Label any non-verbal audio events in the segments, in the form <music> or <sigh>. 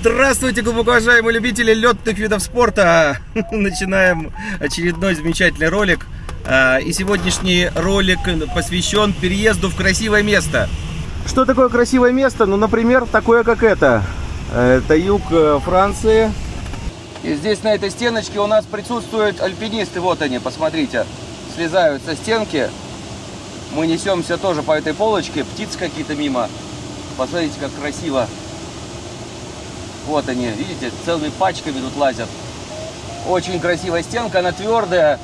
Здравствуйте, глубоко уважаемые любители летных видов спорта! <laughs> Начинаем очередной замечательный ролик. А, и сегодняшний ролик посвящен переезду в красивое место. Что такое красивое место? Ну, например, такое, как это. Это юг э, Франции. И здесь на этой стеночке у нас присутствуют альпинисты. Вот они, посмотрите. Слезают со стенки. Мы несемся тоже по этой полочке. Птицы какие-то мимо. Посмотрите, как красиво. Вот они, видите, целыми пачками тут лазят. Очень красивая стенка, она твердая,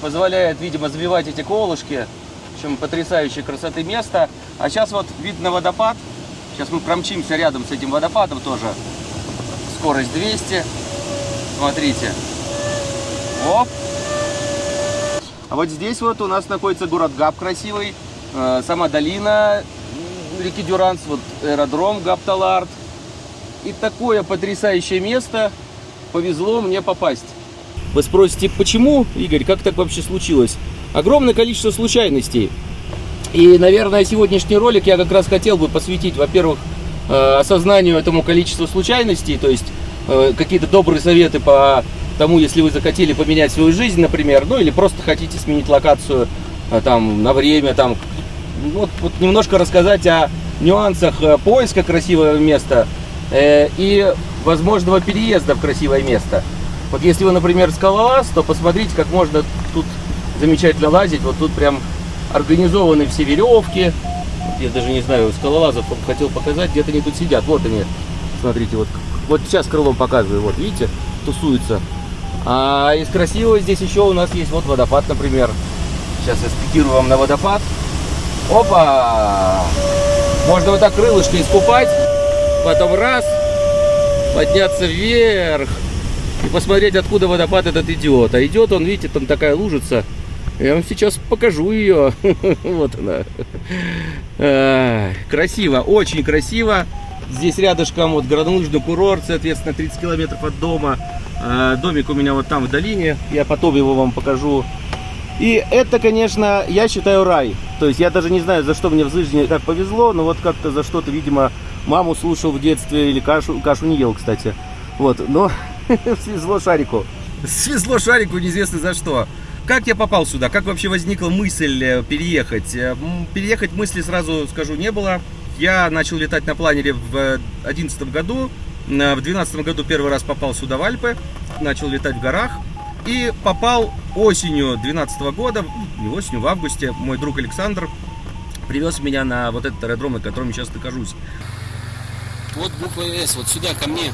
позволяет, видимо, забивать эти колышки. В общем, потрясающей красоты место. А сейчас вот видно водопад. Сейчас мы промчимся рядом с этим водопадом тоже. Скорость 200. Смотрите. Оп. А вот здесь вот у нас находится город Габ красивый. Э, сама долина реки Дюранс, вот аэродром Гапталард. И такое потрясающее место повезло мне попасть. Вы спросите, почему, Игорь, как так вообще случилось? Огромное количество случайностей. И, наверное, сегодняшний ролик я как раз хотел бы посвятить, во-первых, э, осознанию этому количеству случайностей, то есть э, какие-то добрые советы по тому, если вы захотели поменять свою жизнь, например, ну или просто хотите сменить локацию э, там на время, там, вот, вот немножко рассказать о нюансах поиска красивого места, Э, и возможного переезда в красивое место. Вот если вы, например, скалолаз, то посмотрите, как можно тут замечательно лазить. Вот тут прям организованы все веревки. Я даже не знаю, скалолазов хотел показать, где-то они тут сидят. Вот они, смотрите, вот, вот сейчас крылом показываю, вот видите, тусуются. А из красивого здесь еще у нас есть вот водопад, например. Сейчас я спикирую вам на водопад. Опа! Можно вот так крылышко искупать потом раз, подняться вверх и посмотреть, откуда водопад этот идет. А идет он, видите, там такая лужица. Я вам сейчас покажу ее. <laughs> Вот она. Красиво, очень красиво. Здесь рядышком вот горнолыжный курорт, соответственно, 30 километров от дома. А, домик у меня вот там в долине. Я потом его вам покажу. И это, конечно, я считаю рай. То есть я даже не знаю, за что мне в жизни так повезло, но вот как-то за что-то, видимо, маму слушал в детстве или кашу, кашу не ел, кстати. Вот, но <laughs> свезло шарику. Свезло шарику неизвестно за что. Как я попал сюда? Как вообще возникла мысль э, переехать? Э, переехать мысли сразу скажу не было. Я начал летать на планере в 2011 году. В 2012 году первый раз попал сюда в Альпы. Начал летать в горах. И попал осенью 2012 года, не осенью, в августе, мой друг Александр привез меня на вот этот аэродром, на котором я сейчас нахожусь. Вот буква С, вот сюда, ко мне.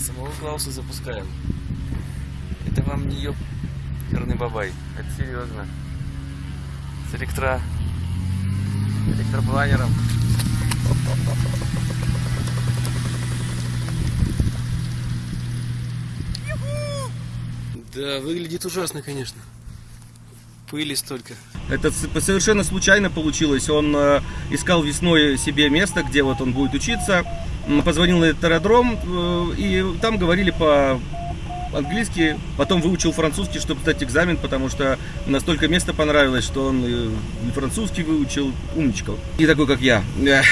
Самого Клауса запускаем. Это вам не ёб... Черный бабай. Это серьезно. С электро... электропланером. Да, выглядит ужасно, конечно. Пыли столько. Это совершенно случайно получилось. Он э, искал весной себе место, где вот он будет учиться. Позвонил на этот аэродром, э, и там говорили по английски, потом выучил французский, чтобы сдать экзамен, потому что настолько место понравилось, что он и французский выучил, умничка. И такой, как я. <laughs>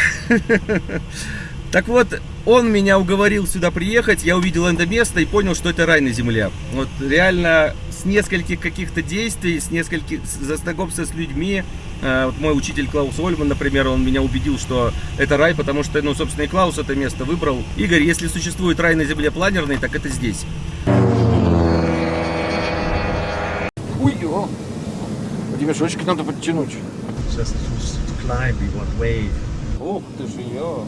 Так вот, он меня уговорил сюда приехать, я увидел это место и понял, что это рай на земле. Вот реально с нескольких каких-то действий, с нескольких знакомства с людьми. Э, вот мой учитель Клаус Ольман, например, он меня убедил, что это рай, потому что, ну, собственно, и Клаус это место выбрал. Игорь, если существует рай на земле планерный, так это здесь. Ой, о! Ремешочек надо подтянуть. Just climb, want wave. Ух ты ж ее!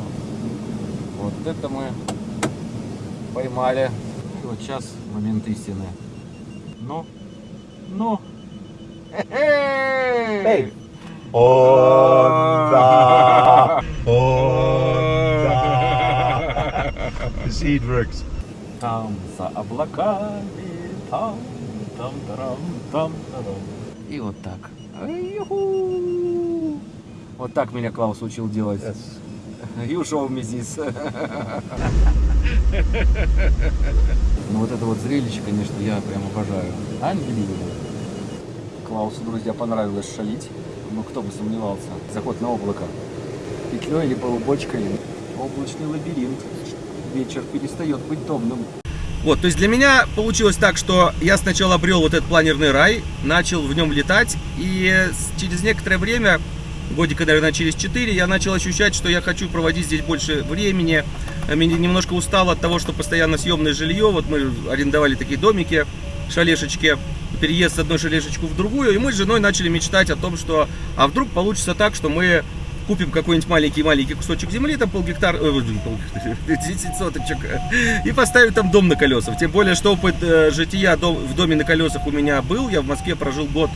Вот это мы поймали. И вот сейчас момент истины. Ну, ну. Эй! О, да! О, да! Works. Там за облаками, там, там, тарам, там, тарам. И вот так. Вот так меня Клаус учил делать. Yes. You show me this. Ну вот это вот зрелище, конечно, я прям обожаю. Unbelievable. Клаусу, друзья, понравилось шалить. ну кто бы сомневался, заход на облако. Петлей либо бочкой, облачный лабиринт. Вечер перестает быть томным. Вот, то есть для меня получилось так, что я сначала обрел вот этот планерный рай, начал в нем летать, и через некоторое время, годика, наверное, через 4, я начал ощущать, что я хочу проводить здесь больше времени. Э, Меня немножко устал от того, что постоянно съемное жилье. Вот мы арендовали такие домики, шалешечки, переезд с одной шалешечку в другую, и мы с женой начали мечтать о том, что, а вдруг получится так, что мы купим какой-нибудь маленький-маленький кусочек земли, там полгектара, э, полгектара, 10 <laughs> соточек, и поставим там дом на колесах. Тем более, что опыт э, жития дом- в доме на колесах у меня был. Я в Москве прожил год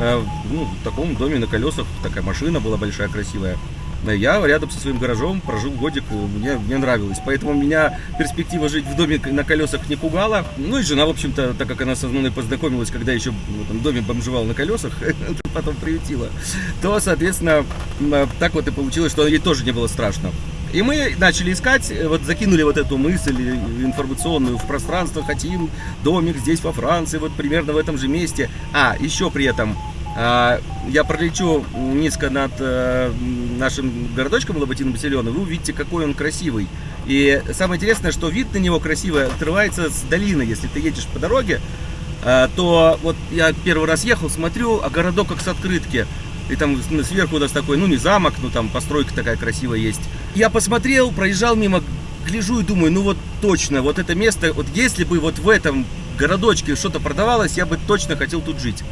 э, ну, в таком доме на колесах. Такая машина была большая, красивая. Э, Я рядом со своим гаражом прожил годик, мне, мне нравилось. Поэтому меня перспектива жить в доме на колесах не пугала. Ну и жена, в общем-то, так как она со мной познакомилась, когда еще в этом доме бомжевал на колесах, <laughs> потом приютила, то, соответственно, э, так вот и получилось, что ей тоже не было страшно. И мы начали искать, э, вот закинули вот эту мысль информационную в пространство, хотим домик здесь во Франции, вот примерно в этом же месте. А, еще при этом я пролечу низко над э, нашим городочком Лоботином Басилёном, вы увидите, какой он красивый. И самое интересное, что вид на него красивый открывается с долины. Если ты едешь по дороге, а, то вот я первый раз ехал, смотрю, а городок как с открытки. И там с- сверху у нас такой, ну не замок, ну там постройка такая красивая есть. Я посмотрел, проезжал мимо, гляжу и думаю, ну вот точно, вот это место, вот если бы вот в этом городочке что-то продавалось, я бы точно хотел тут жить.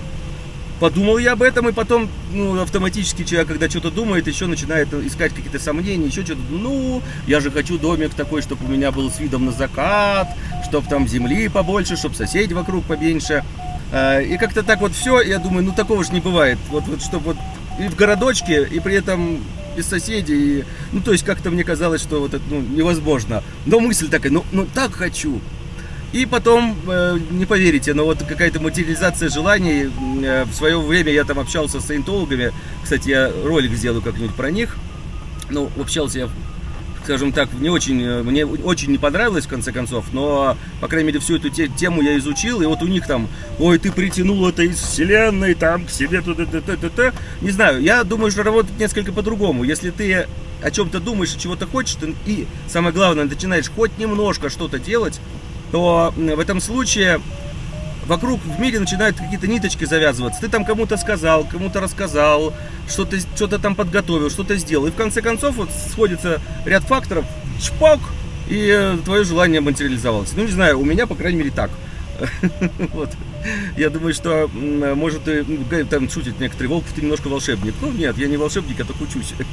Подумал я об этом, и потом, ну, автоматически человек, когда что-то думает, еще начинает искать какие-то сомнения, еще что-то. Ну, я же хочу домик такой, чтобы у меня был с видом на закат, чтобы там земли побольше, чтобы соседей вокруг поменьше. А, И как-то так вот все, я думаю, ну такого же не бывает. Вот, вот чтобы вот и в городочке, и при этом без соседей. И, ну, то есть как-то мне казалось, что вот это ну, невозможно. Но мысль такая, ну, ну так хочу. И потом, э, не поверите, но вот какая-то материализация желаний. Э, в свое время я там общался с саентологами. Кстати, я ролик сделаю как-нибудь про них. Ну, общался я, скажем так, не очень, э, мне очень не понравилось, в конце концов, но, по крайней мере, всю эту те- тему я изучил, и вот у них там, ой, ты притянул это из вселенной, там, к себе, туда, т т т т Не знаю, я думаю, что работает несколько по-другому. Если ты о чем-то думаешь, чего-то хочешь, и, самое главное, начинаешь хоть немножко что-то делать, то в этом случае вокруг в мире начинают какие-то ниточки завязываться. Ты там кому-то сказал, кому-то рассказал, что-то что там подготовил, что-то сделал. И в конце концов вот сходится ряд факторов, чпок, и э, твое желание материализовалось. Ну, не знаю, у меня, по крайней мере, так. <laughs> Вот. Я думаю, что, может, г- там шутят некоторые, Волков, ты немножко волшебник. Ну, нет, я не волшебник, я только учусь. <laughs>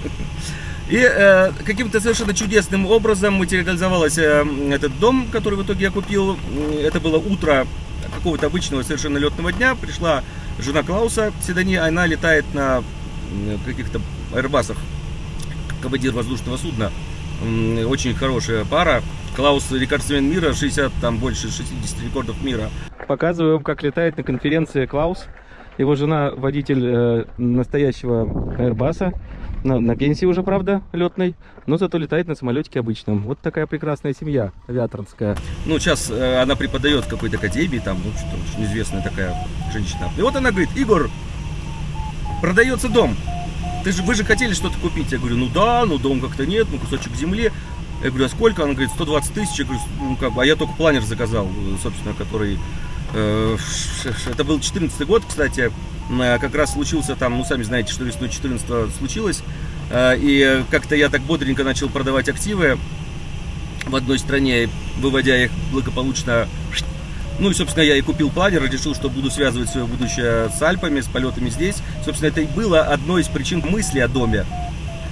И э, каким-то совершенно чудесным образом материализовался э, этот дом, который в итоге я купил. М, Это было утро какого-то обычного совершенно летного дня. Пришла жена Клауса Седани, она летает на м, каких-то аэрбасах, командир воздушного судна. Очень хорошая пара. Клаус рекордсмен мира, 60, там больше 60 рекордов мира. Показываю вам, как летает на конференции Клаус. Его жена водитель э, настоящего Airbus. На, на пенсии уже, правда, летной, но зато летает на самолетике обычном. Вот такая прекрасная семья авиаторская. Ну, сейчас э, она преподает какой-то академии, там, ну, что очень известная такая женщина. И вот она говорит, Игорь, продается дом. Ты же, вы же хотели что-то купить. Я говорю, ну да, ну дом как-то нет, ну кусочек земли. Я говорю, а сколько? Она говорит, 120 тысяч. Я говорю, ну как бы, а я только планер заказал, собственно, который... э, это был 14 год, кстати. Э, Как раз случился там, ну сами знаете, что весной 14 случилось. Э, И как-то я так бодренько начал продавать активы в одной стране, выводя их благополучно ну и, собственно, я и купил планер, решил, что буду связывать свое будущее с Альпами, с полетами здесь. Собственно, это и было одной из причин мысли о доме.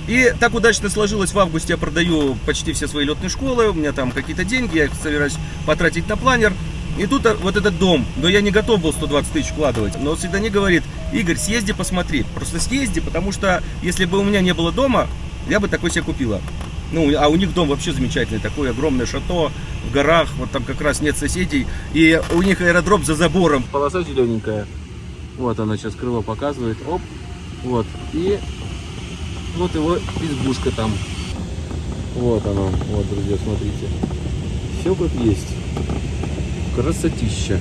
И так удачно сложилось, в августе я продаю почти все свои летные школы, у меня там какие-то деньги, я их собираюсь потратить на планер. И тут вот этот дом, но я не готов был 120 тысяч вкладывать. Но Свидани говорит, Игорь, съезди посмотри, просто съезди, потому что если бы у меня не было дома, я бы такой себе купила. Ну, а у них дом вообще замечательный, такое огромное шато в горах, вот там как раз нет соседей, и у них аэродром за забором. Полоса зелененькая, вот она сейчас крыло показывает, оп, вот, и вот его избушка там. Вот оно, вот, друзья, смотрите. Все как есть. Красотища.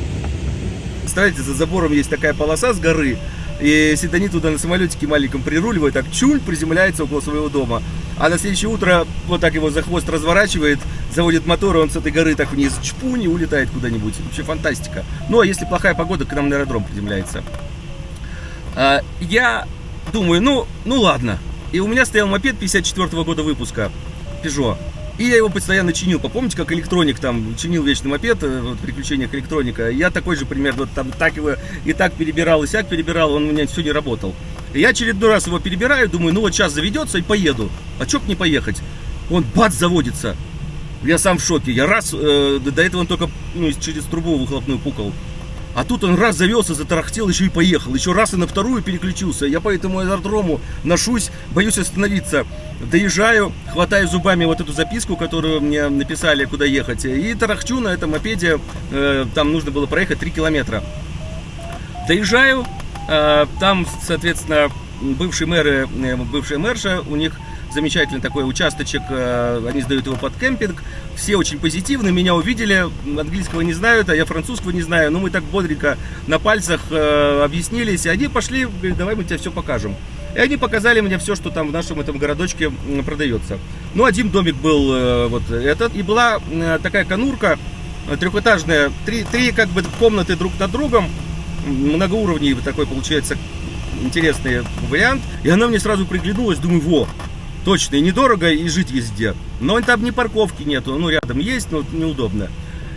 Представляете, за забором есть такая полоса с горы, И Седани туда на самолетике маленьком прируливает, так чуль приземляется около своего дома. А на следующее утро вот так его за хвост разворачивает, заводит мотор, и он с этой горы так вниз чпунь и улетает куда-нибудь. Вообще фантастика. Ну, а если плохая погода, к нам на аэродром приземляется. А, я думаю, ну, ну ладно. И у меня стоял мопед 54 -го года выпуска, Peugeot. И я его постоянно чинил. Помните, как электроник там чинил вечный мопед, э, вот, приключениях электроника? Я такой же примерно вот, там так его и так перебирал, и сяк перебирал, он у меня все не работал. И я очередной раз его перебираю, думаю, ну вот сейчас заведется и поеду. А чё б не поехать? Он бац заводится. Я сам в шоке. Я раз, э, до этого он только ну, через трубу выхлопную пукал. А тут он раз завелся, затарахтел, еще и поехал. Еще раз и на вторую переключился. Я по этому аэродрому ношусь, боюсь остановиться. Доезжаю, хватаю зубами вот эту записку, которую мне написали, куда ехать. И тарахчу на этом мопеде. Э, там нужно было проехать 3 километра. Доезжаю, э, там, соответственно, бывшие мэры, э, бывшая мэрша, у них замечательный такой участочек, э, они сдают его под кемпинг. Все очень позитивны, меня увидели, английского не знают, а я французского не знаю. Но мы так бодренько на пальцах э, объяснились, и они пошли, говорят, давай мы тебе все покажем. И они показали мне все, что там в нашем этом городочке продается. Ну, один домик был э, вот этот, и была такая конурка трехэтажная, три, три как бы комнаты друг над другом, многоуровневый такой получается интересный вариант. И она мне сразу приглянулась, думаю, во, точно, и недорого, и жить везде. Но там ни парковки нету, ну рядом есть, но неудобно.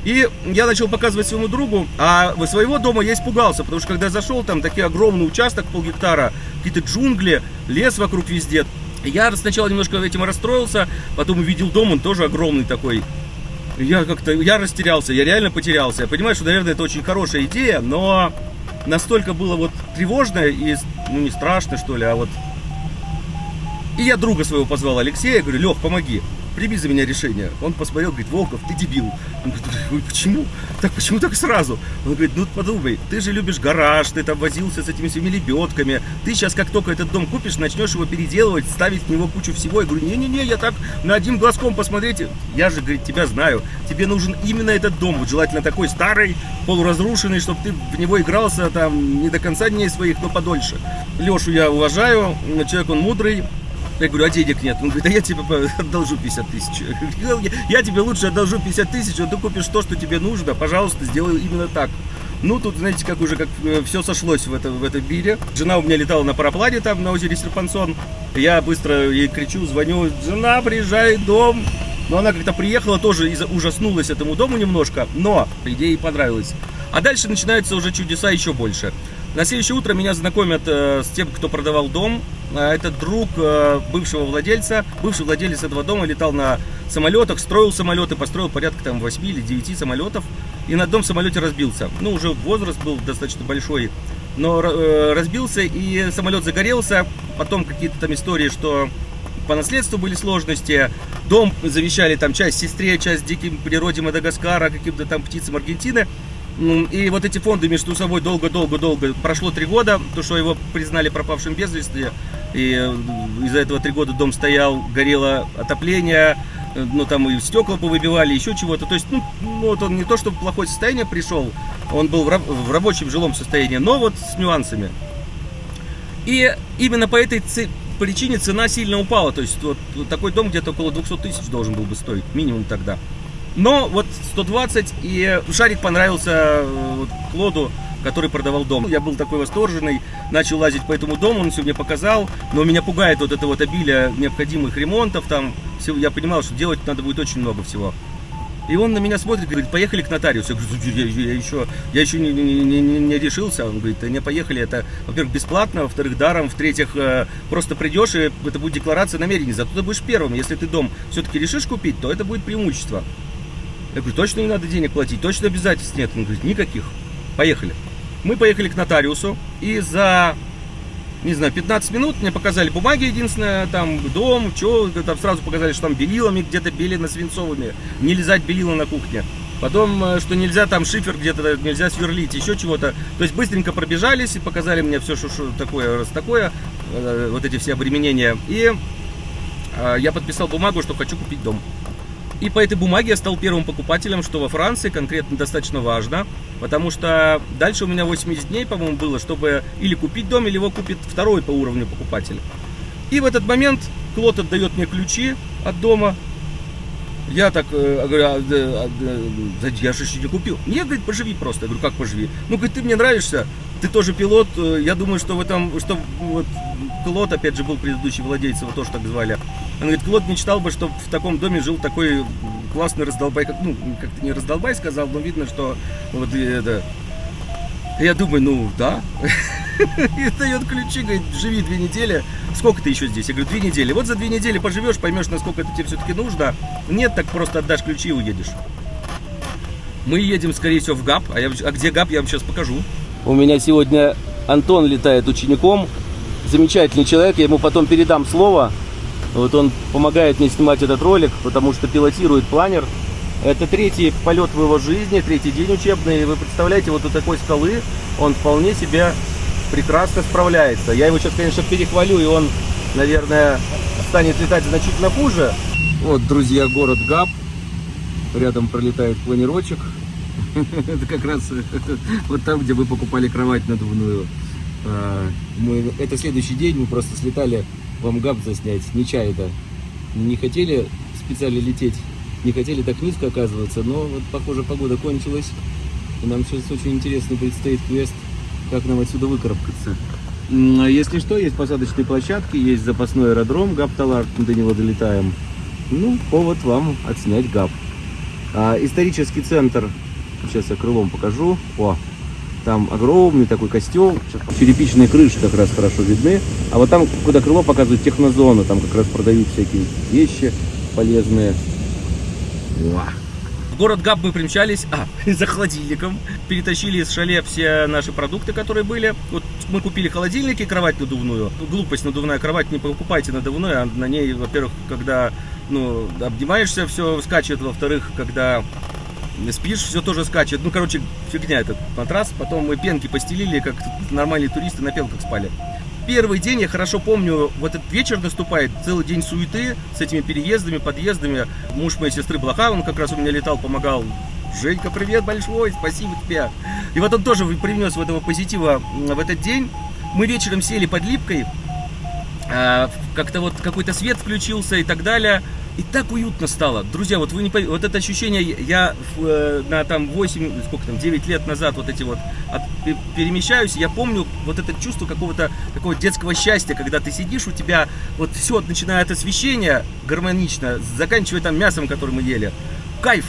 И я начал показывать своему другу, а своего дома я испугался, потому что когда зашел, там такой огромный участок, полгектара, какие-то джунгли, лес вокруг везде. Я сначала немножко этим расстроился, потом увидел дом, он тоже огромный такой. Я как-то, я растерялся, я реально потерялся. Я понимаю, что, наверное, это очень хорошая идея, но настолько было вот тревожно и, ну, не страшно, что ли, а вот и я друга своего позвал Алексея, говорю, Лех, помоги, прими за меня решение. Он посмотрел, говорит, Волков, ты дебил. Он говорит, почему? Так, почему так сразу? Он говорит, ну подумай, ты же любишь гараж, ты там возился с этими всеми лебедками. Ты сейчас, как только этот дом купишь, начнешь его переделывать, ставить в него кучу всего. Я говорю, не-не-не, я так на одним глазком посмотреть. Я же, говорит, тебя знаю. Тебе нужен именно этот дом. Вот желательно такой старый, полуразрушенный, чтобы ты в него игрался там не до конца дней своих, но подольше. Лешу я уважаю, человек он мудрый, я говорю, а денег нет. Он говорит, а я тебе одолжу 50 тысяч. Я тебе лучше одолжу 50 тысяч, а ты купишь то, что тебе нужно. Пожалуйста, сделай именно так. Ну, тут, знаете, как уже как э, все сошлось в, это, в этом бире. Жена у меня летала на параплане там на озере Серпансон. Я быстро ей кричу, звоню, жена, приезжай, дом. Но она как-то приехала, тоже ужаснулась этому дому немножко, но, по идее, ей понравилось. А дальше начинаются уже чудеса еще больше. На следующее утро меня знакомят э, с тем, кто продавал дом. Э, это друг э, бывшего владельца. Бывший владелец этого дома летал на самолетах, строил самолеты, построил порядка там 8 или 9 самолетов. И на одном самолете разбился. Ну, уже возраст был достаточно большой. Но э, разбился и самолет загорелся. Потом какие-то там истории, что по наследству были сложности. Дом завещали там часть сестре, часть диким природе Мадагаскара, каким-то там птицам Аргентины. И вот эти фонды между собой долго-долго-долго, прошло три года, то, что его признали пропавшим без вести, и э, из-за этого три года дом стоял, горело отопление, э, ну там и стекла повыбивали, еще чего-то. То есть, ну, вот он не то, что в плохое состояние пришел, он был в, в рабочем жилом состоянии, но вот с нюансами. И именно по этой причине цена сильно упала. То есть вот, вот такой дом где-то около 200 тысяч должен был бы стоить, минимум тогда. Но вот 120, и шарик понравился э, вот, Клоду, который продавал дом. Я был такой восторженный, начал лазить по этому дому, он все мне показал, но меня пугает вот это вот обилие необходимых ремонтов там. Я понимал, что делать надо будет очень много всего. И он на меня смотрит, говорит, поехали к нотариусу. Я говорю, я, я еще, я еще не, не, не, не решился. Он говорит, не поехали, это, во-первых, бесплатно, во-вторых, даром, в-третьих, э, просто придешь, и это будет декларация намерений. Зато ты будешь первым. Если ты дом все-таки решишь купить, то это будет преимущество. Я говорю, точно не надо денег платить, точно обязательств нет. Он говорит, никаких. Поехали. Мы поехали к нотариусу, и за, не знаю, 15 минут мне показали бумаги единственное, там дом, что, там сразу показали, что там белилами где-то белено свинцовыми, не лизать белила на кухне. Потом, э, что нельзя там шифер где-то, нельзя сверлить, еще чего-то. То есть быстренько пробежались и показали мне все, что, что такое, раз такое, э, вот эти все обременения. И э, я подписал бумагу, что хочу купить дом. И по этой бумаге я стал первым покупателем, что во Франции конкретно достаточно важно, потому что дальше у меня 80 дней, по-моему, было, чтобы или купить дом, или его купит второй по уровню покупатель. И в этот момент Клод отдает мне ключи от дома. Я так э, говорю, а, а, да, я же еще не купил. Нет, говорит, поживи просто. Я говорю, как поживи? Ну, говорит, ты мне нравишься, ты тоже пилот. э, Я думаю, что в этом, что вот Клод, опять же, был предыдущий владелец, его тоже так звали. Он говорит, Клод мечтал бы, чтобы в таком доме жил такой классный раздолбай, как, ну, как-то не раздолбай сказал, но видно, что вот это... Я думаю, ну, да. <laughs> И дает ключи, говорит, живи две недели. Сколько ты еще здесь? Я говорю, две недели. Вот за две недели поживешь, поймешь, насколько это тебе все-таки нужно. Нет, так просто отдашь ключи и уедешь. Мы едем, скорее всего, в ГАП. А, я, а где ГАП, я вам сейчас покажу. У меня сегодня Антон летает учеником. Замечательный человек, я ему потом передам слово. Вот он помогает мне снимать этот ролик, потому что пилотирует планер. Это третий полет в его жизни, третий день учебный. Вы представляете, вот у такой скалы он вполне себе прекрасно справляется. Я его сейчас, конечно, перехвалю, и он, наверное, станет летать значительно хуже. Вот, друзья, город Габ. Рядом пролетает планерочек. <laughs> Это как раз <laughs> вот там, где вы покупали кровать надувную. А, Мы, это следующий день, мы просто слетали вам габ заснять, нечаянно. Не хотели специально лететь, не хотели так низко оказываться, но вот, похоже, погода кончилась. И нам сейчас очень интересный предстоит квест, как нам отсюда выкарабкаться. А Если что, есть посадочные площадки, есть запасной аэродром, Габ-Талар, до него долетаем. Ну, повод вам отснять Габ. А, исторический центр, сейчас я крылом покажу. О, там огромный такой костел, черепичные крыши как раз хорошо видны. А вот там, куда крыло показывает технозона, там как раз продают всякие вещи полезные. В город Габ мы примчались, а, <laughs> за холодильником. Перетащили из шале все наши продукты, которые были. Вот мы купили холодильник и кровать надувную. Глупость, надувная кровать, не покупайте надувную, а на ней, во-первых, когда ну, обнимаешься, все скачет, во-вторых, когда спишь, все тоже скачет. Ну, короче, фигня этот матрас. Потом мы пенки постелили, как нормальные туристы на пенках спали. Первый день, я хорошо помню, вот этот вечер наступает, целый день суеты с этими переездами, подъездами. Муж моей сестры Блоха, он как раз у меня летал, помогал. Женька, привет большой, спасибо тебе. И вот он тоже привнес в этого позитива в этот день. Мы вечером сели под липкой, а, как-то вот какой-то свет включился и так далее. И так уютно стало. Друзья, вот вы не вот это ощущение, я э, на там 8, сколько там, 9 лет назад вот эти вот от- пе- перемещаюсь, я помню вот это чувство какого-то такого детского счастья, когда ты сидишь, у тебя вот все, начиная от освещения гармонично, заканчивая там мясом, которое мы ели. Кайф!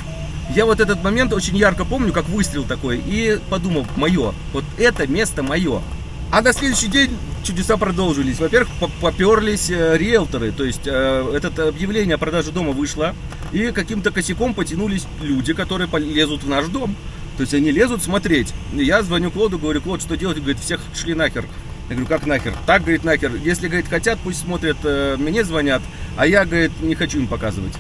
Я вот этот момент очень ярко помню, как выстрел такой, и подумал, мое, вот это место мое. А на следующий день чудеса продолжились. Во-первых, по- поперлись э, риэлторы, то есть э, это объявление о продаже дома вышло, и каким-то косяком потянулись люди, которые полезут в наш дом. То есть они лезут смотреть. Я звоню Клоду, говорю, Клод, что делать? Говорит, всех шли нахер. Я говорю, как нахер? Так, говорит, нахер. Если, говорит, хотят, пусть смотрят, э, мне звонят, а я, говорит, не хочу им показывать.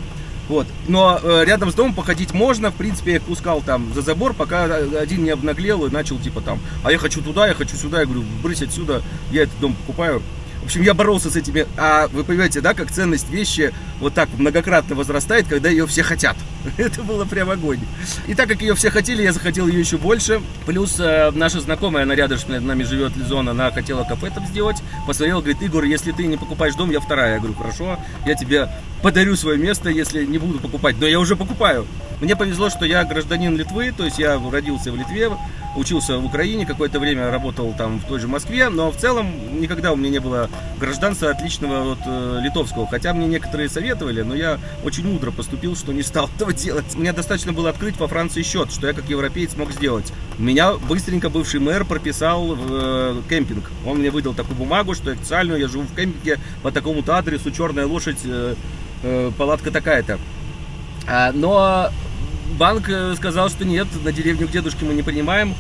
Вот. Но э, рядом с домом походить можно. В принципе, я их пускал там за забор, пока один не обнаглел и начал типа там, а я хочу туда, я хочу сюда. Я говорю, брысь отсюда, я этот дом покупаю. В общем, я боролся с этими. А вы понимаете, да, как ценность вещи вот так многократно возрастает, когда ее все хотят. <laughs> Это было прям огонь. И так как ее все хотели, я захотел ее еще больше. Плюс э, наша знакомая, она рядом с нами живет, Лизон, она хотела кафе там сделать. Посмотрела, говорит, Игорь, если ты не покупаешь дом, я вторая. Я говорю, хорошо, я тебе подарю свое место, если не буду покупать. Но я уже покупаю. Мне повезло, что я гражданин Литвы, то есть я родился в Литве, учился в Украине, какое-то время работал там в той же Москве, но в целом никогда у меня не было гражданства отличного от э, литовского. Хотя мне некоторые советовали, но я очень мудро поступил, что не стал <laughs> этого делать. Мне достаточно было открыть во Франции счет, что я как европеец мог сделать. Меня быстренько бывший мэр прописал в э, кемпинг. Он мне выдал такую бумагу, что официальную я живу в кемпинге по такому-то адресу, черная лошадь, э, э, палатка такая-то. А, но банк э, сказал, что нет, на деревню к дедушке мы не принимаем.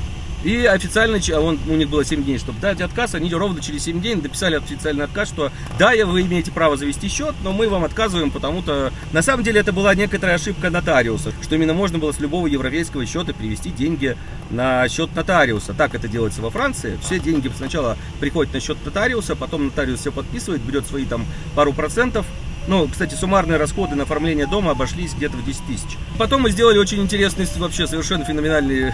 И официально, а он, у них было 7 дней, чтобы дать отказ, они ровно через 7 дней написали официальный отказ, что да, вы имеете право завести счет, но мы вам отказываем, потому-то на самом деле это была некоторая ошибка нотариуса, что именно можно было с любого европейского счета перевести деньги на счет нотариуса. Так это делается во Франции. Все деньги сначала приходят на счет нотариуса, потом нотариус все подписывает, берет свои там пару процентов, Ну, кстати, суммарные расходы на оформление дома обошлись где-то в 10 тысяч. Потом мы сделали очень интересный, вообще совершенно феноменальный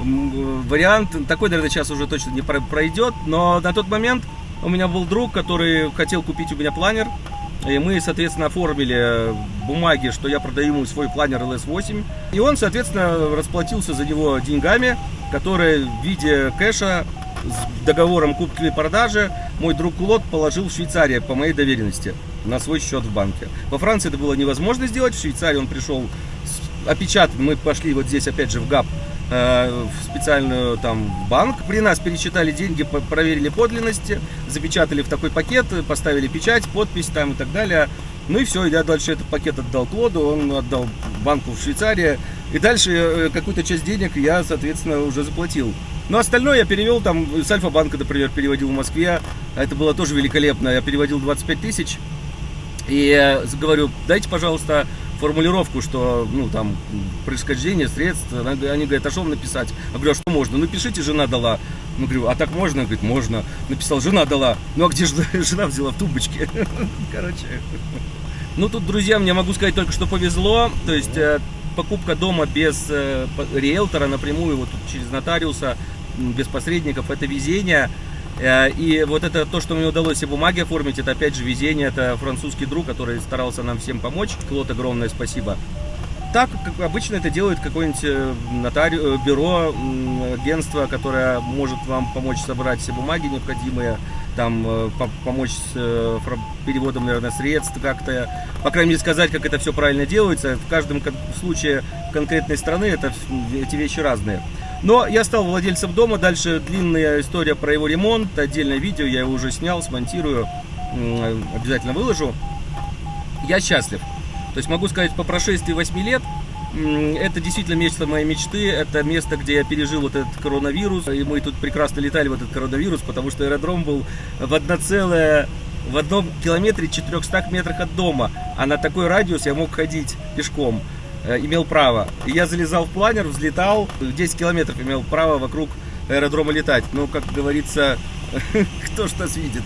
м, вариант. Такой, наверное, сейчас уже точно не про- пройдет, но на тот момент у меня был друг, который хотел купить у меня планер. И мы, соответственно, оформили бумаги, что я продаю ему свой планер LS8. И он, соответственно, расплатился за него деньгами, которые в виде кэша с договором купки и продажи мой друг Клод положил в Швейцарии по моей доверенности на свой счет в банке. Во Франции это было невозможно сделать, в Швейцарии он пришел опечатан, мы пошли вот здесь опять же в ГАП, э, в специальную там банк, при нас пересчитали деньги, проверили подлинности, запечатали в такой пакет, поставили печать, подпись там и так далее. Ну и все, я дальше этот пакет отдал Клоду, он отдал банку в Швейцарии. И дальше э, какую-то часть денег я, соответственно, уже заплатил. Но остальное я перевел там, с Альфа-банка, например, переводил в Москве. Это было тоже великолепно. Я переводил 25 тысяч. И говорю, дайте, пожалуйста, формулировку, что, ну, там, происхождение средств. Они говорят, а что вам написать? Я говорю, а что можно? Ну, пишите, жена дала. Ну, говорю, а так можно? Говорит, можно. Написал, жена дала. Ну, а где же <laughs> жена взяла в тумбочке? <laughs> Короче. Ну, тут, друзья, мне могу сказать только, что повезло. То есть, э, покупка дома без э, риэлтора напрямую, вот через нотариуса, без посредников, это везение. Э, И вот это то, что мне удалось все бумаги оформить, это опять же везение. Это французский друг, который старался нам всем помочь. Клод, огромное спасибо. Так, как обычно это делает какое-нибудь э, нотари... бюро, агентство, которое может вам помочь собрать все бумаги необходимые, там э, по- помочь с э, переводом, наверное, средств как-то, по крайней мере, сказать, как это все правильно делается. В каждом случае конкретной страны это эти вещи разные. Но я стал владельцем дома, дальше длинная история про его ремонт, отдельное видео, я его уже снял, смонтирую, обязательно выложу. Я счастлив. То есть могу сказать, по прошествии 8 лет это действительно место моей мечты, это место, где я пережил вот этот коронавирус, и мы тут прекрасно летали в этот коронавирус, потому что аэродром был в одно целое в одном километре 400 метрах от дома, а на такой радиус я мог ходить пешком, э, имел право. Я залезал в планер, взлетал, 10 километров имел право вокруг аэродрома летать. Ну, как говорится, <laughs> кто ж нас видит.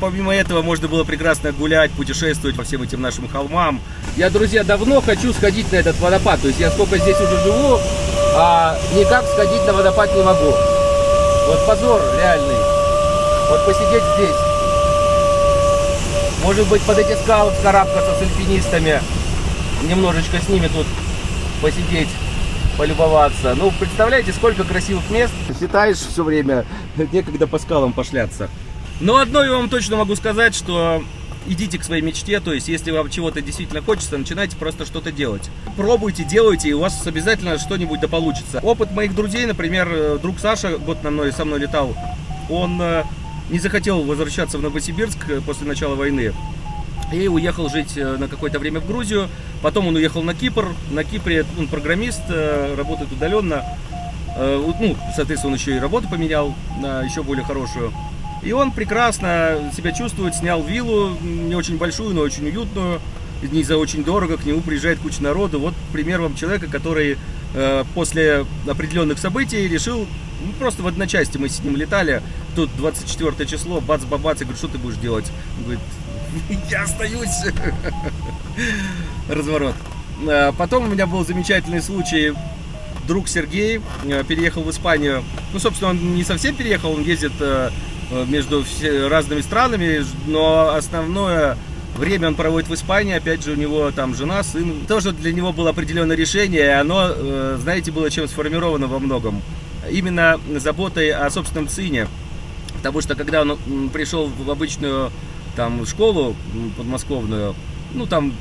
Помимо этого можно было прекрасно гулять, путешествовать по всем этим нашим холмам. Я, друзья, давно хочу сходить на этот водопад. То есть я сколько здесь уже живу, а никак сходить на водопад не могу. Вот позор реальный. Вот посидеть здесь. Может быть, под эти скалы вскарабкаться с альпинистами. Немножечко с ними тут посидеть, полюбоваться. Ну, представляете, сколько красивых мест. Считаешь все время, <laughs> некогда по скалам пошляться. Но одно я вам точно могу сказать, что идите к своей мечте, то есть если вам чего-то действительно хочется, начинайте просто что-то делать. Пробуйте, делайте, и у вас обязательно что-нибудь да получится. Опыт моих друзей, например, э, друг Саша, год на мной, со мной летал, он э, не захотел возвращаться в Новосибирск э, после начала войны. И уехал жить э, на какое-то время в Грузию. Потом он уехал на Кипр. На Кипре он программист, э, работает удаленно. Э, Ну, соответственно, он еще и работу поменял на еще более хорошую. И он прекрасно себя чувствует, снял виллу, не очень большую, но очень уютную, не за очень дорого, к нему приезжает куча народу. Вот пример вам человека, который после определенных событий решил, ну, просто в одночасье мы с ним летали, тут 24 число, бац-бабац, я говорю, что ты будешь делать? Он говорит, <laughs> я остаюсь. Разворот. Э, Потом у меня был замечательный случай. Друг Сергей э, переехал в Испанию. Ну, собственно, он не совсем переехал, он ездит э, между разными странами, но основное время он проводит в Испании. Опять же, у него там жена, сын. Тоже для него было определенное решение, и оно, знаете, было чем сформировано во многом. Именно заботой о собственном сыне. Потому что когда он пришел в обычную там школу подмосковную, ну там,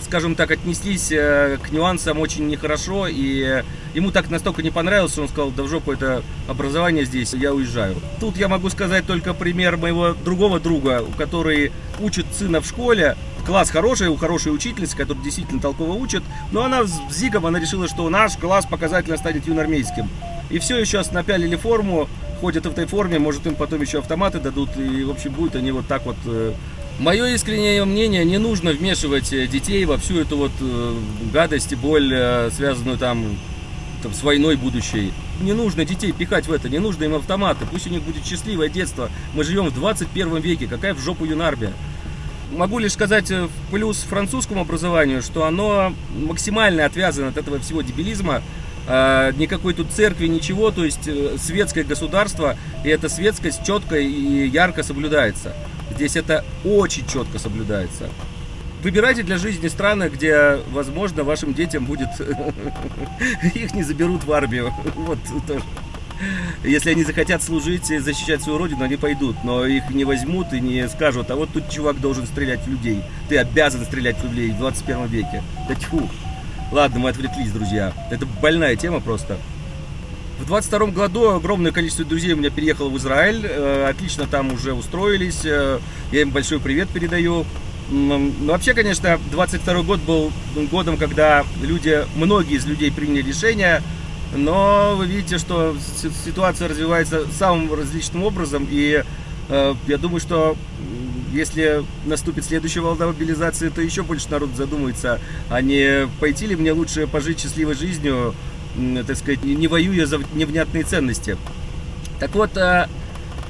скажем так, отнеслись э, к нюансам очень нехорошо, и ему так настолько не понравилось, он сказал, да в жопу это образование здесь, я уезжаю. Тут я могу сказать только пример моего другого друга, который учит сына в школе, класс хороший, у хорошей учительницы, которая действительно толково учит, но она с зигом, она решила, что наш класс показательно станет юноармейским. И все, еще напялили форму, ходят в этой форме, может им потом еще автоматы дадут, и в общем будут они вот так вот. Мое искреннее мнение, не нужно вмешивать э, детей во всю эту вот э, гадость и боль, э, связанную там, там с войной будущей. Не нужно детей пихать в это, не нужно им автоматы, пусть у них будет счастливое детство. Мы живем в 21 веке, какая в жопу юнармия. могу лишь сказать э, в плюс французскому образованию, что оно максимально отвязано от этого всего дебилизма. Э, никакой тут церкви, ничего, то есть э, светское государство, и эта светскость четко и ярко соблюдается. Здесь это очень четко соблюдается. Выбирайте для жизни страны, где, возможно, вашим детям будет... <laughs> Их не заберут в армию. <laughs> Вот тоже. Если они захотят служить и защищать свою родину, они пойдут. Но их не возьмут и не скажут, а вот тут чувак должен стрелять в людей. Ты обязан стрелять в людей в 21 веке. Да тьфу. Ладно, мы отвлеклись, друзья. Это больная тема просто. В 22 году огромное количество друзей у меня переехало в Израиль. Э, отлично там уже устроились. Э, я им большой привет передаю. Ну, вообще, конечно, 22 год был годом, когда люди, многие из людей приняли решение но вы видите, что ситуация развивается самым различным образом, и э, я думаю, что если наступит следующая волна мобилизации, то еще больше народ задумается, а не пойти ли мне лучше пожить счастливой жизнью, так сказать, не воюя за невнятные ценности. Так вот, э,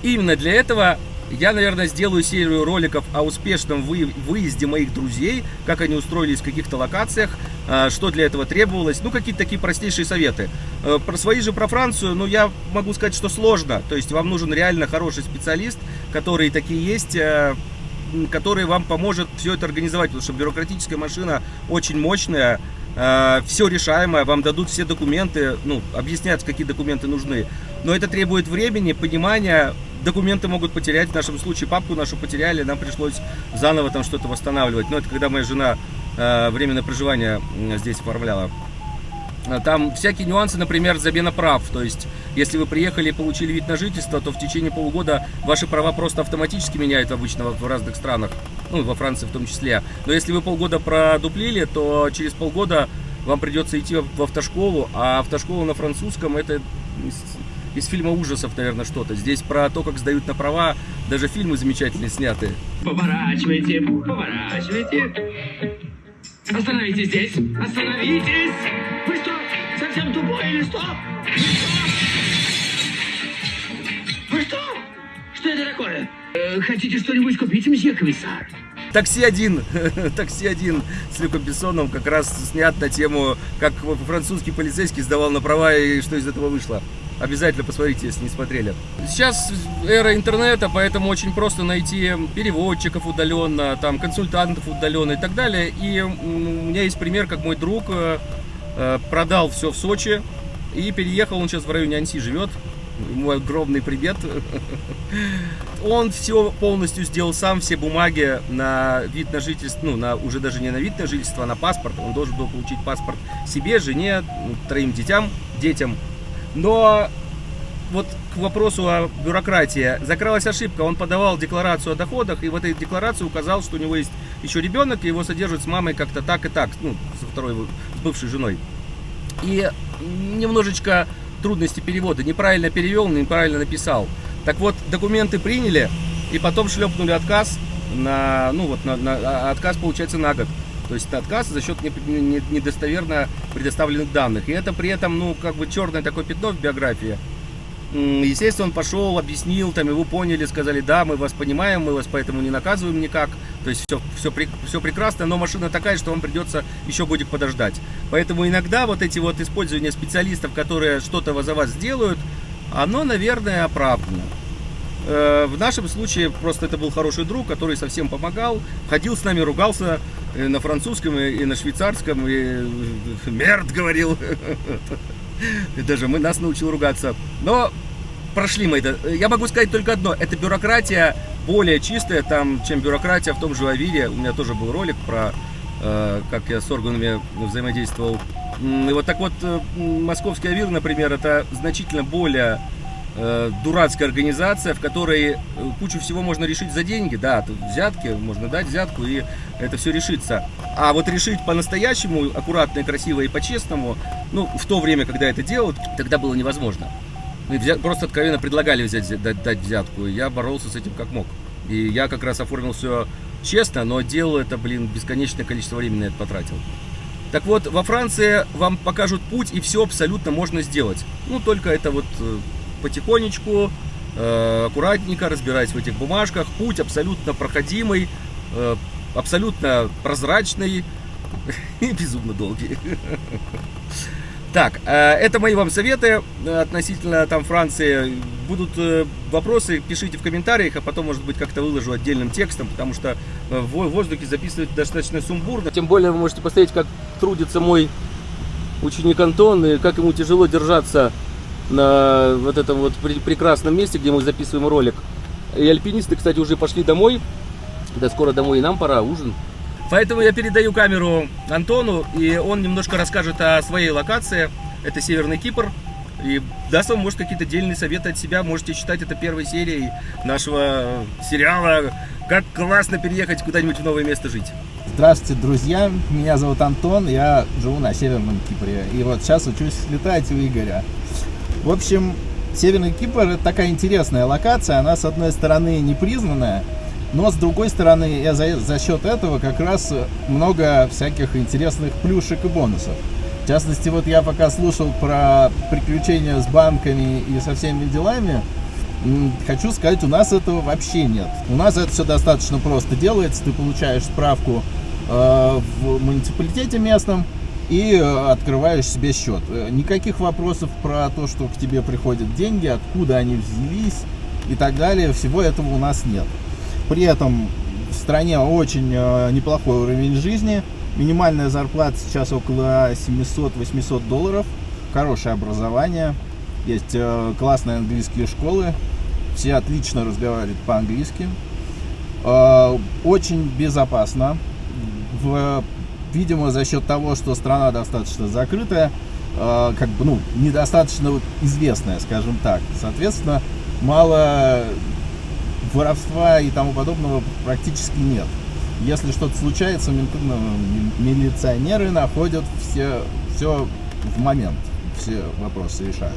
именно для этого я, наверное, сделаю серию роликов о успешном выезде моих друзей, как они устроились в каких-то локациях, а, что для этого требовалось, ну, какие-то такие простейшие советы. Э, про свои же про Францию, ну, я могу сказать, что сложно. То есть вам нужен реально хороший специалист, которые такие есть, э, который вам поможет все это организовать, потому что бюрократическая машина очень мощная, э, все решаемое, вам дадут все документы, ну, объяснят, какие документы нужны. Но это требует времени, понимания, документы могут потерять, в нашем случае папку нашу потеряли, нам пришлось заново там что-то восстанавливать. Но это когда моя жена э, временное проживание здесь оформляла. А там всякие нюансы, например, замена прав. То есть, если вы приехали и получили вид на жительство, то в течение полугода ваши права просто автоматически меняют обычно в разных странах, ну, во Франции в том числе. Но если вы полгода продуплили, то через полгода вам придется идти в автошколу, а автошкола на французском это из фильма ужасов, наверное, что-то. Здесь про то, как сдают на права, даже фильмы замечательные сняты. Поворачивайте, поворачивайте. Остановитесь здесь, остановитесь! Вы что, совсем тупой или что? Вы что? Что это такое? Э, хотите что-нибудь купить, мсье комиссар? Такси один, <laughs> такси один с Люком Бессоном как раз снят на тему, как французский полицейский сдавал на права и что из этого вышло. Обязательно посмотрите, если не смотрели. Сейчас эра интернета, поэтому очень просто найти переводчиков удаленно, там, консультантов удаленно и так далее. И у меня есть пример, как мой друг э, э, продал все в Сочи и переехал, он сейчас в районе Анси живет. Мой огромный привет. <laughs> Он все полностью сделал сам, все бумаги на вид на жительство, ну, на, уже даже не на вид на жительство, а на паспорт. Он должен был получить паспорт себе, жене, троим детям, детям. Но вот к вопросу о бюрократии. Закралась ошибка. Он подавал декларацию о доходах, и в этой декларации указал, что у него есть еще ребенок, и его содержат с мамой как-то так и так, ну, со второй бывшей женой. И немножечко трудности перевода. Неправильно перевел, неправильно написал. Так вот, документы приняли, и потом шлепнули отказ на, ну вот, на, на, а, отказ получается на год. То есть отказ за счет недостоверно предоставленных данных. И это при этом, ну, как бы черное такое пятно в биографии. Естественно, он пошел, объяснил, там его поняли, сказали, да, мы вас понимаем, мы вас поэтому не наказываем никак. То есть все, все, все прекрасно, но машина такая, что вам придется еще годик подождать. Поэтому иногда вот эти вот использования специалистов, которые что-то за вас сделают, оно, наверное, оправдано. Э, в нашем случае просто это был хороший друг, который совсем помогал, ходил с нами, ругался э, на французском и на швейцарском, и э, мерд говорил. <laughs> Даже мы нас научил ругаться. Но прошли мы это. Я могу сказать только одно. Это бюрократия более чистая, там, чем бюрократия в том же Авире. У меня тоже был ролик про, как я с органами взаимодействовал. И вот так вот, московский Авир, например, это значительно более э, дурацкая организация, в которой э, кучу всего можно решить за деньги. Да, взятки, можно дать взятку, и это все решится. А вот решить по-настоящему, аккуратно, и красиво и по-честному, ну, в то время, когда это делают, тогда было невозможно. Просто откровенно предлагали взять, дать, дать взятку, и я боролся с этим как мог. И я как раз оформил все честно, но делал это, блин, бесконечное количество времени на это потратил. Так вот, во Франции вам покажут путь, и все абсолютно можно сделать. Ну, только это вот э, потихонечку, э, аккуратненько разбираясь в этих бумажках. Путь абсолютно проходимый. Э, абсолютно прозрачный <laughs> и безумно долгий. <laughs> Так, э, это мои вам советы относительно там Франции. Будут вопросы, пишите в комментариях, а потом, может быть, как-то выложу отдельным текстом, потому что в во- воздухе записывать достаточно сумбурно. Тем более вы можете посмотреть, как трудится мой ученик Антон, и как ему тяжело держаться на вот этом вот пре- прекрасном месте, где мы записываем ролик. И альпинисты, кстати, уже пошли домой. Да скоро домой и нам пора, ужин. Поэтому я передаю камеру Антону, и он немножко расскажет о своей локации. Это Северный Кипр. И даст вам, может, какие-то дельные советы от себя. Можете считать это первой серией нашего сериала «Как классно переехать куда-нибудь в новое место жить». Здравствуйте, друзья. Меня зовут Антон, я живу на Северном Кипре. И вот сейчас учусь летать у Игоря. В общем, Северный Кипр это такая интересная локация. Она, с одной стороны, непризнанная, но с другой стороны, я за, за счет этого как раз много всяких интересных плюшек и бонусов. В частности, вот я пока слушал про приключения с банками и со всеми делами, Хочу сказать, у нас этого вообще нет. У нас это все достаточно просто делается. Ты получаешь справку э, в муниципалитете местном и э, открываешь себе счет. Э, Никаких вопросов про то, что к тебе приходят деньги, откуда они взялись и так далее, всего этого у нас нет. При этом в стране очень э, неплохой уровень жизни. Минимальная зарплата сейчас около 700-800 долларов. Хорошее образование. Есть классные английские школы. Все отлично разговаривают по-английски. Очень безопасно. В- видимо, за счет того, что страна достаточно закрытая, э, как бы, ну, недостаточно известная, скажем так. Соответственно, мало воровства и тому подобного практически нет. Если что-то случается, ну, ми- милиционеры находят все, все в момент, все вопросы решают.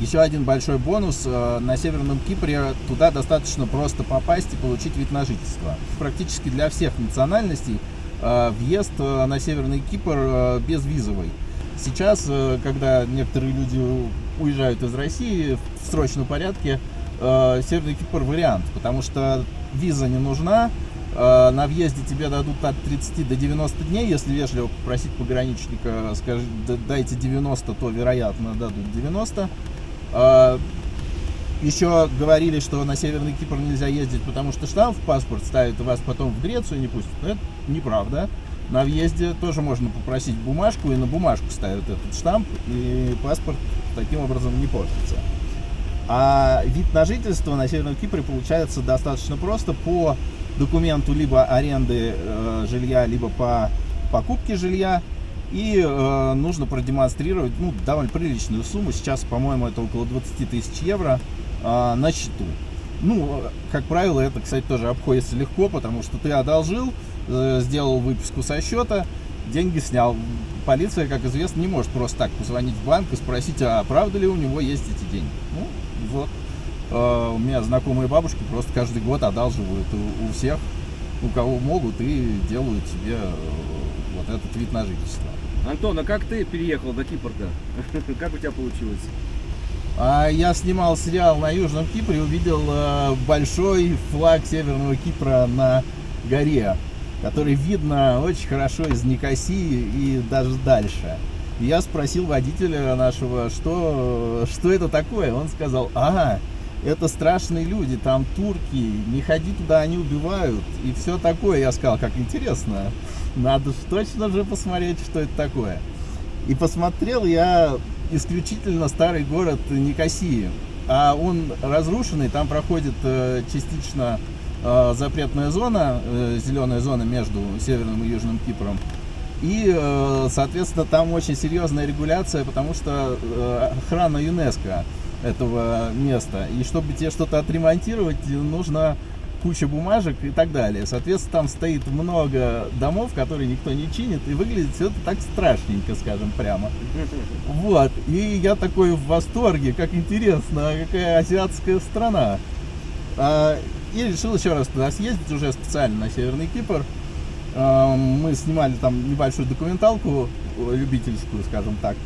Еще один большой бонус. э, На Северном Кипре туда достаточно просто попасть и получить вид на жительство. Практически для всех национальностей въезд э, на Северный Кипр э, безвизовый. Сейчас, э, когда некоторые люди уезжают из России в срочном порядке, э, Северный Кипр вариант, потому что виза не нужна, э, на въезде тебе дадут от 30 до 90 дней, если вежливо попросить пограничника, скажи, «Да- дайте 90, то, вероятно, дадут 90. Еще говорили, что на Северный Кипр нельзя ездить, потому что штамп в паспорт ставят, и вас потом в Грецию не пустят. Это неправда. На въезде тоже можно попросить бумажку, и на бумажку ставят этот штамп, и паспорт таким образом не портится. А вид на жительство на Северном Кипре получается достаточно просто по документу либо аренды э, жилья, либо по покупке жилья. И э, нужно продемонстрировать ну, довольно приличную сумму. Сейчас, по-моему, это около 20 тысяч евро э, на счету. Ну, э, как правило, это, кстати, тоже обходится легко, потому что ты одолжил, э, сделал выписку со счета, деньги снял. Полиция, как известно, не может просто так позвонить в банк и спросить, а правда ли у него есть эти деньги. Ну, вот. Э, У меня знакомые бабушки просто каждый год одалживают у, у всех, у кого могут, и делают себе э, вот этот вид на жительство. Антон, а как ты переехал на Кипр-то? <laughs> Как у тебя получилось? А я снимал сериал на Южном Кипре, увидел э, большой флаг Северного Кипра на горе, который видно очень хорошо из Никосии и даже дальше. Я спросил водителя нашего, что, что это такое. Он сказал, ага, это страшные люди, там турки, не ходи туда, они убивают. И все такое. Я сказал, как интересно, надо ж точно же посмотреть, что это такое. И посмотрел я исключительно старый город Никосии. А он разрушенный, там проходит э, частично э, запретная зона, э, зеленая зона между Северным и Южным Кипром. И, соответственно, там очень серьезная регуляция, потому что охрана ЮНЕСКО этого места. И чтобы тебе что-то отремонтировать, нужно куча бумажек и так далее. Соответственно, там стоит много домов, которые никто не чинит, и выглядит все это так страшненько, скажем прямо. Вот. И я такой в восторге, как интересно, какая азиатская страна. А, И решил еще раз туда съездить, уже специально на Северный Кипр. А, Мы снимали там небольшую документалку, э, любительскую, скажем так.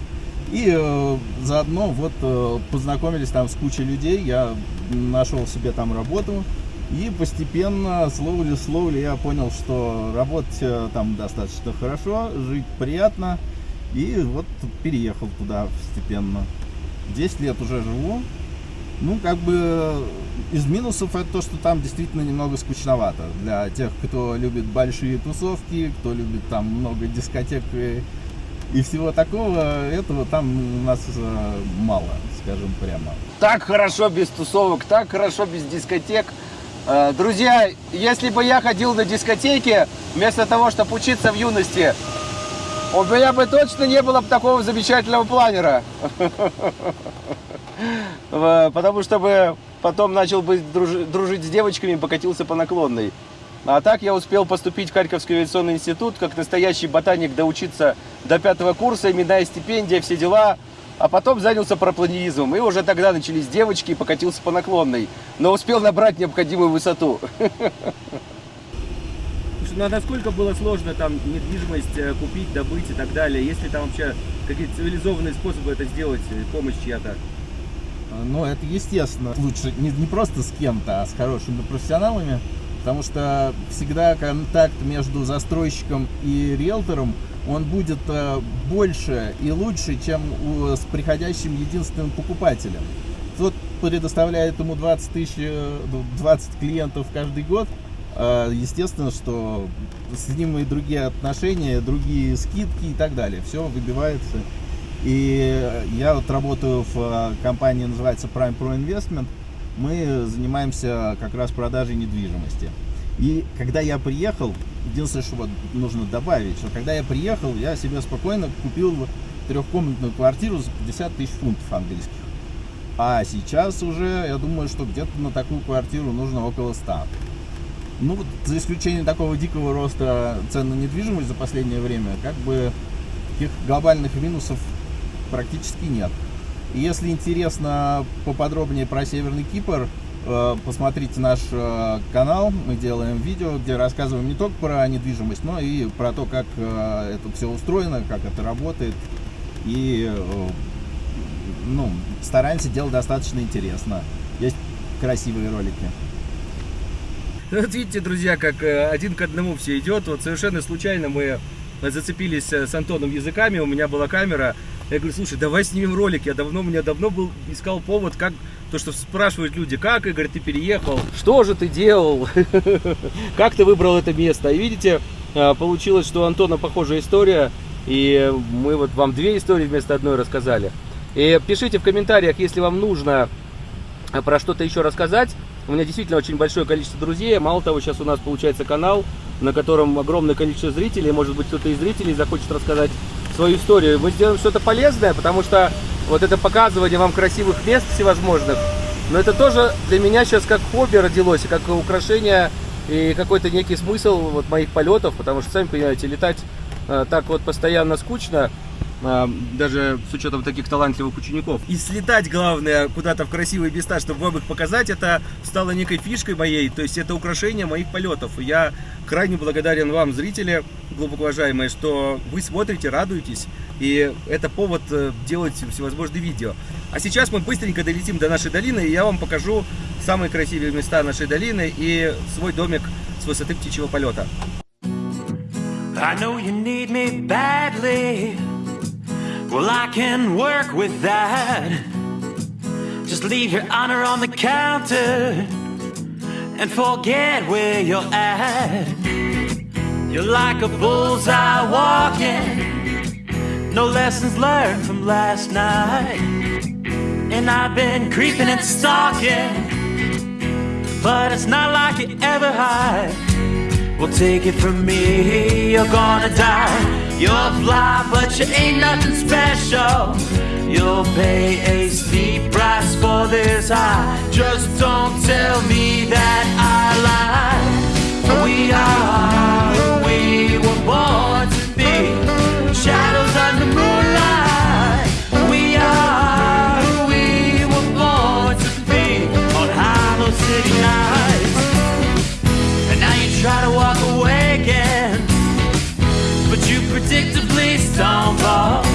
И э, заодно вот э, познакомились там с кучей людей. Я нашел себе там работу. И постепенно, словли-словли, я понял, что работать э, там достаточно хорошо, жить приятно. И вот переехал туда постепенно. 10 лет уже живу. Ну, как бы из минусов это то, что там действительно немного скучновато. Для тех, кто любит большие тусовки, кто любит там много дискотек и, и всего такого, этого там у нас э, мало, скажем прямо. Так хорошо без тусовок, так хорошо без дискотек. Э, Друзья, если бы я ходил на дискотеки, вместо того, чтобы учиться в юности, у меня бы точно не было бы такого замечательного планера. <laughs> Э, Потому что бы потом начал бы дружи- дружить с девочками и покатился по наклонной. А так я успел поступить в Харьковский авиационный институт, как настоящий ботаник доучиться до пятого курса, именная стипендия, все дела. А потом занялся парапланеризмом. И уже тогда начались девочки и покатился по наклонной. Но успел набрать необходимую высоту. ну а насколько было сложно там недвижимость э, купить, добыть и так далее? Есть ли там вообще какие-то цивилизованные способы это сделать, э, помощь чья-то? Ну, это естественно. Лучше не, не просто с кем-то, а с хорошими профессионалами. Потому что всегда контакт между застройщиком и риэлтором, он будет э, больше и лучше, чем с приходящим единственным покупателем. Тот предоставляет ему 20 тысяч, э, 20 клиентов каждый год. э, Естественно, что с ним и другие отношения, другие скидки и так далее. Все выбивается. И я вот работаю в э, компании, называется Prime Pro Investment. Мы занимаемся как раз продажей недвижимости. И когда я приехал, единственное, что вот нужно добавить, что когда я приехал, я себе спокойно купил трехкомнатную квартиру за 50 тысяч фунтов английских. А сейчас уже, я думаю, что где-то на такую квартиру нужно около 100. Ну, за исключением такого дикого роста цен на недвижимость за последнее время, как бы таких глобальных минусов практически нет. Если интересно поподробнее про Северный Кипр, э, посмотрите наш э, канал. Мы делаем видео, где рассказываем не только про недвижимость, но и про то, как э, это все устроено, как это работает. И ну, стараемся делать достаточно интересно. Есть красивые ролики. Ну, Вот видите, друзья, как один к одному все идет. Вот совершенно случайно мы зацепились с Антоном языками, у меня была камера. Я говорю, слушай, давай снимем ролик. Я давно, у меня давно был, искал повод, как, то, что спрашивают люди, как, Игорь, ты переехал? Что же ты делал? <laughs> Как ты выбрал это место? И видите, э, получилось, что у Антона похожая история. И мы вот вам две истории вместо одной рассказали. И пишите в комментариях, если вам нужно а про что-то еще рассказать. У меня действительно очень большое количество друзей. Мало того, сейчас у нас получается канал, на котором огромное количество зрителей. Может быть, кто-то из зрителей захочет рассказать свою историю. Мы сделаем что-то полезное, потому что вот это показывание вам красивых мест всевозможных, но это тоже для меня сейчас как хобби родилось, как украшение и какой-то некий смысл вот моих полетов, потому что, сами понимаете, летать э, так вот постоянно скучно, даже с учетом таких талантливых учеников. И слетать, главное, куда-то в красивые места, чтобы вам их показать, это стало некой фишкой моей, то есть это украшение моих полетов. И я крайне благодарен вам, зрители, глубоко уважаемые, что вы смотрите, радуетесь, и это повод э, делать всевозможные видео. А сейчас мы быстренько долетим до нашей долины, и я вам покажу самые красивые места нашей долины и свой домик с высоты птичьего полета. I know you need me badly. Well, I can work with that. Just leave your honor on the counter and forget where you're at. You're like a bullseye walking, no lessons learned from last night. And I've been creeping and stalking, but it's not like you ever hide. Well, take it from me, you're gonna die. You're fly, but you ain't nothing special. You'll pay a steep price for this high. Just don't tell me that I lied. We are who we were born to be. Shadows under moonlight. We are who we were born to be on Hollow City nights. And now you try to walk away predictably stumble.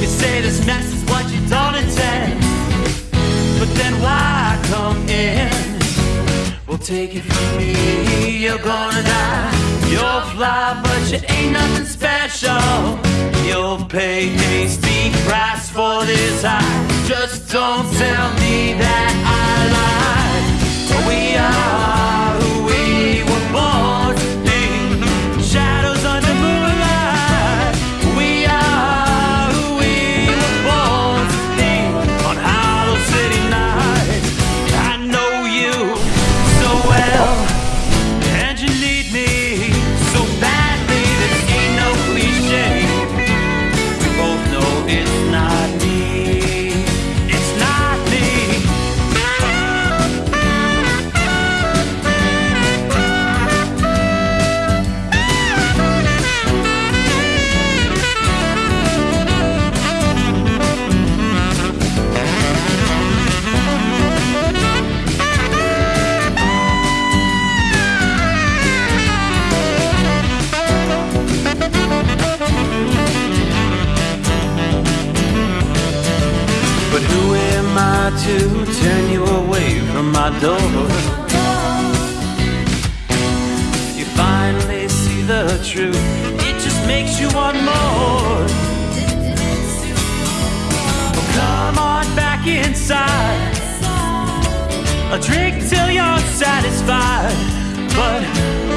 You say this mess is what you don't intend. But then why come in? Well, take it from me, you're gonna die. You'll fly, but you ain't nothing special. You'll pay a steep price for this high. Just don't tell me that I lied. We are my door? You finally see the truth, it just makes you want more. Oh, come on back inside. A drink till you're satisfied. But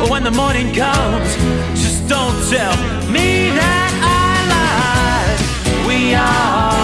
when the morning comes, just don't tell me that I lied. We are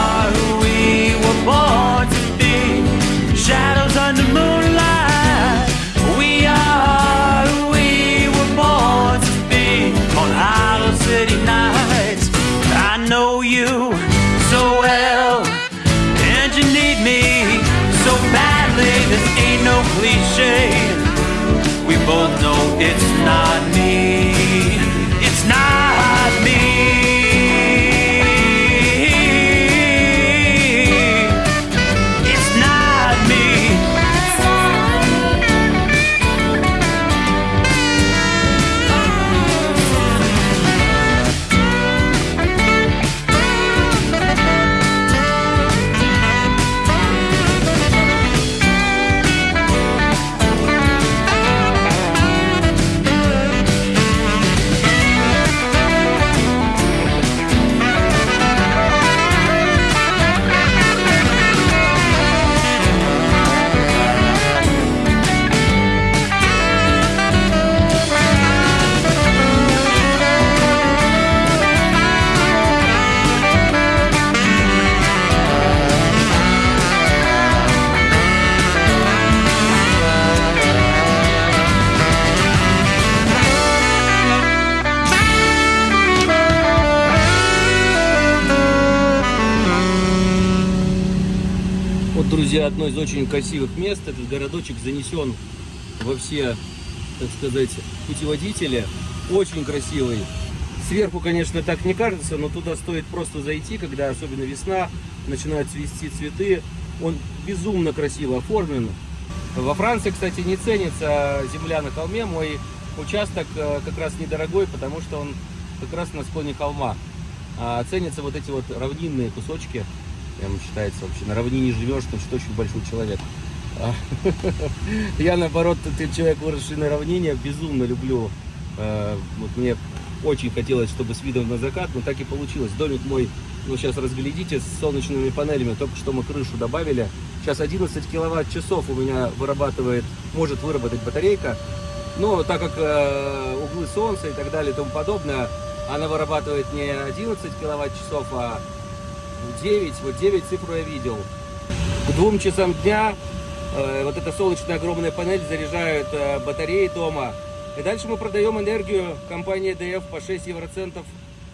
Друзья, одно из очень красивых мест. Этот городочек занесен во все, так сказать, путеводители. Очень красивый. Сверху, конечно, так не кажется, но туда стоит просто зайти, когда особенно весна, начинают цвести цветы. Он безумно красиво оформлен. Во Франции, кстати, не ценится земля на холме. Мой участок э, как раз недорогой, потому что он как раз на склоне холма. А ценятся вот эти вот равнинные кусочки. Прям считается вообще, на равнине живешь, значит, очень большой человек. А, <laughs> Я, наоборот, ты человек, выросший на равнине, безумно люблю. э, Вот мне очень хотелось, чтобы с видом на закат, но так и получилось. Домик мой, ну сейчас разглядите, с солнечными панелями. Только что мы крышу добавили. Сейчас 11 киловатт-часов у меня вырабатывает, может выработать батарейка. Но так как э, углы солнца и так далее и тому подобное, она вырабатывает не 11 киловатт-часов, а 9. Вот 9 цифру я видел. К двум часам дня э, вот эта солнечная огромная панель заряжает э, батареи дома. И дальше мы продаем энергию компании DF по 6 евроцентов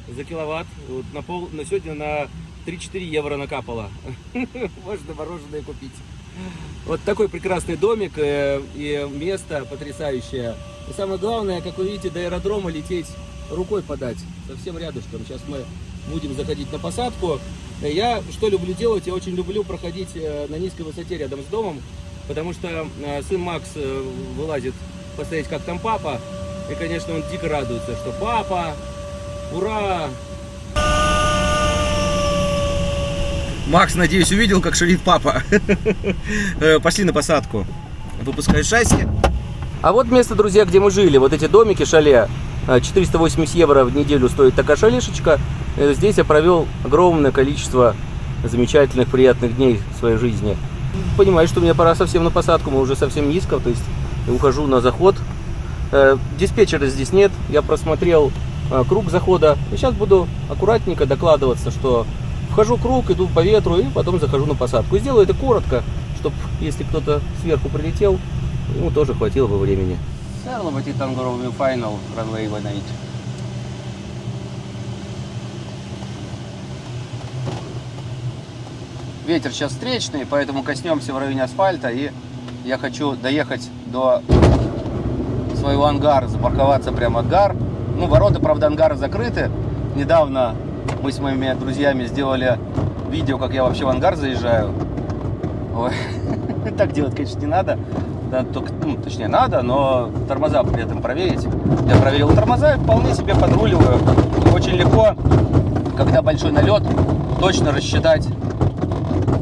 за киловатт. Вот на, пол, на сегодня на 3-4 евро накапало. <laughs> Можно мороженое купить. Вот такой прекрасный домик э, и место потрясающее. И самое главное, как вы видите, до аэродрома лететь рукой подать. Совсем рядышком. Сейчас мы будем заходить на посадку. Э, Я что люблю делать? Я очень люблю проходить э, на низкой высоте рядом с домом, потому что э, сын Макс вылазит посмотреть, как там папа. И, конечно, он дико радуется, что папа, ура! Макс, надеюсь, увидел, как шалит папа. <laughs> Пошли на посадку. Выпускаю шасси. А вот место, друзья, где мы жили. Вот эти домики, шале. А, 480 евро в неделю стоит такая шалешечка. Э, Здесь я провел огромное количество замечательных, приятных дней в своей жизни. Понимаю, что мне пора совсем на посадку, мы уже совсем низко, то есть ухожу на заход. Э, Диспетчера здесь нет, я просмотрел э, круг захода. Сейчас буду аккуратненько докладываться, что вхожу круг, иду по ветру и потом захожу на посадку. Сделаю это коротко, чтобы если кто-то сверху прилетел, ему тоже хватило бы времени. Сарловати Тангоровый файнал runway 18. Ветер сейчас встречный, поэтому коснемся в районе асфальта и я хочу доехать до своего ангара, запарковаться прямо ангар. Ну, ворота, правда, ангара закрыты. Недавно мы с моими друзьями сделали видео, как я вообще в ангар заезжаю. Ой, <laughs> так делать, конечно, не надо. Да, только, ну, точнее, надо, но тормоза при этом проверить. Я проверил тормоза и вполне себе подруливаю. Очень легко, когда большой налет, точно рассчитать,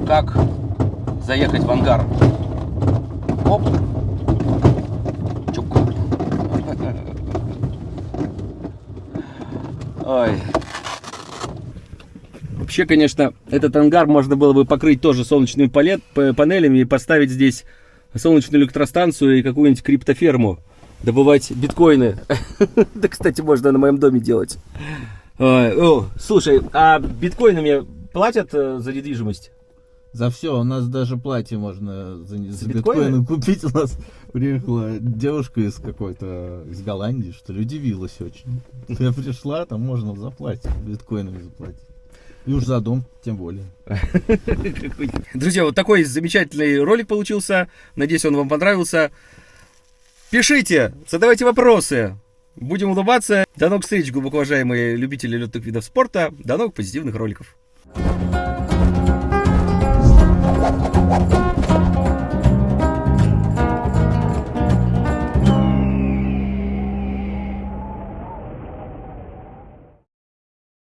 как заехать в ангар. Оп. Чук. Ой. Вообще, конечно, этот ангар можно было бы покрыть тоже солнечными панелями и поставить здесь солнечную электростанцию и какую-нибудь криптоферму. Добывать биткоины. <laughs> Да, кстати, можно на моем доме делать. О, Слушай, а биткоинами платят э, за недвижимость? За все, у нас даже платье можно за, за биткоины? биткоины купить. У нас приехала девушка из какой-то, из Голландии, что ли, удивилась очень. Я пришла, там можно за платье, биткоинами заплатить. И уж за дом, тем более. <laughs> Друзья, вот такой замечательный ролик получился. Надеюсь, он вам понравился. Пишите, задавайте вопросы. Будем улыбаться. До новых встреч, глубоко уважаемые любители летных видов спорта. До новых позитивных роликов. Thank